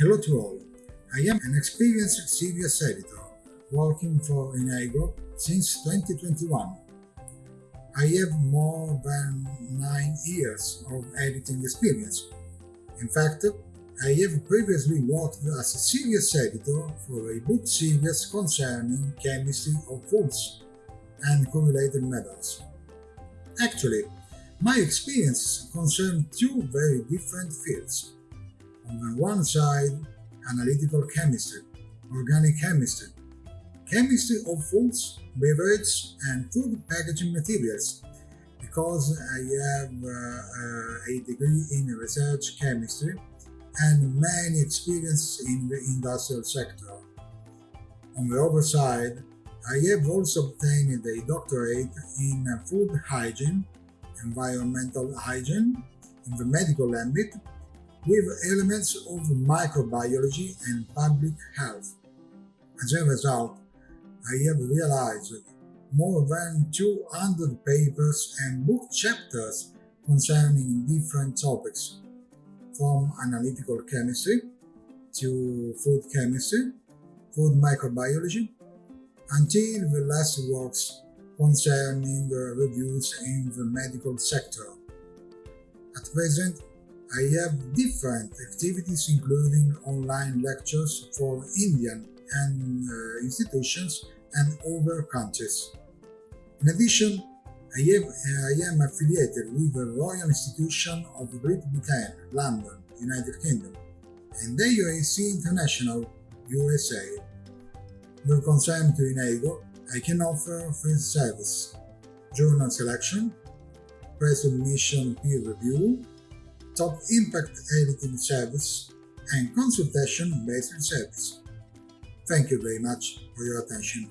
Hello to all. I am an experienced CVS editor, working for Enago since 2021. I have more than 9 years of editing experience. In fact, I have previously worked as a CVS editor for a book series concerning chemistry of foods and correlated methods. Actually, my experiences concern two very different fields. On the one side, analytical chemistry, organic chemistry, chemistry of foods, beverages, and food packaging materials, because I have uh, uh, a degree in research chemistry and many experience in the industrial sector. On the other side, I have also obtained a doctorate in food hygiene, environmental hygiene, in the medical ambit, with elements of microbiology and public health. As a result, I have realized more than 200 papers and book chapters concerning different topics, from analytical chemistry to food chemistry, food microbiology, until the last works concerning reviews in the medical sector. At present, I have different activities including online lectures for Indian and uh, institutions and other countries. In addition, I, have, I am affiliated with the Royal Institution of Great Britain, London, United Kingdom, and the UAC International, USA. With concern to Enago, I can offer free service, journal selection, pre-submission peer review, top impact editing service, and consultation-based service. Thank you very much for your attention.